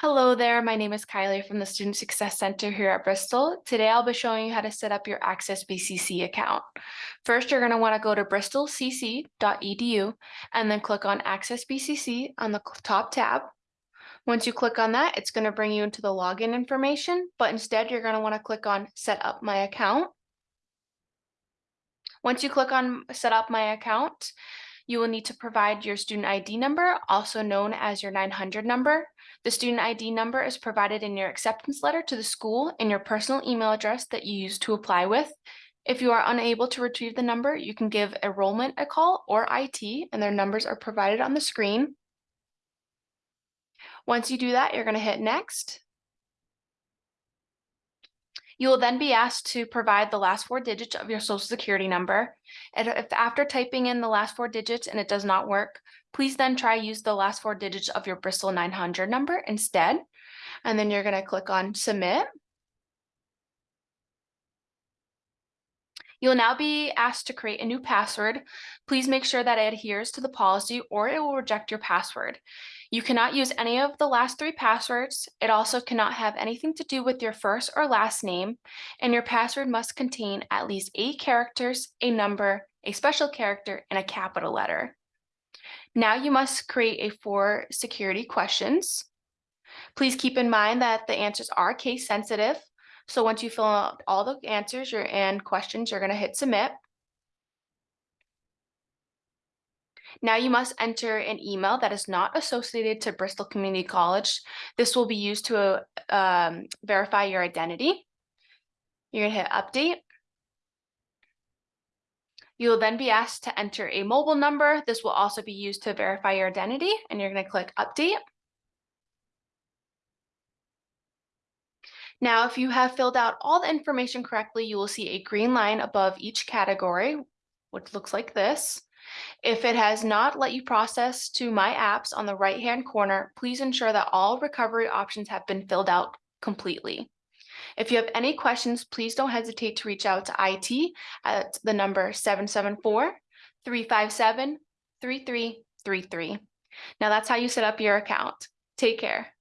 Hello there, my name is Kylie from the Student Success Center here at Bristol. Today I'll be showing you how to set up your Access BCC account. First, you're going to want to go to bristolcc.edu and then click on Access BCC on the top tab. Once you click on that, it's going to bring you into the login information, but instead you're going to want to click on Set up my account. Once you click on Set up my account, you will need to provide your student ID number, also known as your 900 number. The student ID number is provided in your acceptance letter to the school and your personal email address that you use to apply with. If you are unable to retrieve the number, you can give enrollment a call or IT, and their numbers are provided on the screen. Once you do that, you're going to hit next. You will then be asked to provide the last four digits of your social security number. And if after typing in the last four digits and it does not work, please then try use the last four digits of your Bristol 900 number instead. And then you're going to click on submit. You'll now be asked to create a new password. Please make sure that it adheres to the policy or it will reject your password. You cannot use any of the last three passwords. It also cannot have anything to do with your first or last name, and your password must contain at least eight characters, a number, a special character, and a capital letter. Now you must create a four security questions. Please keep in mind that the answers are case sensitive. So once you fill out all the answers and questions, you're going to hit submit. Now you must enter an email that is not associated to Bristol Community College. This will be used to um, verify your identity. You're gonna hit update. You will then be asked to enter a mobile number. This will also be used to verify your identity and you're gonna click update. Now, if you have filled out all the information correctly, you will see a green line above each category, which looks like this. If it has not let you process to My Apps on the right-hand corner, please ensure that all recovery options have been filled out completely. If you have any questions, please don't hesitate to reach out to IT at the number 774-357-3333. Now that's how you set up your account. Take care.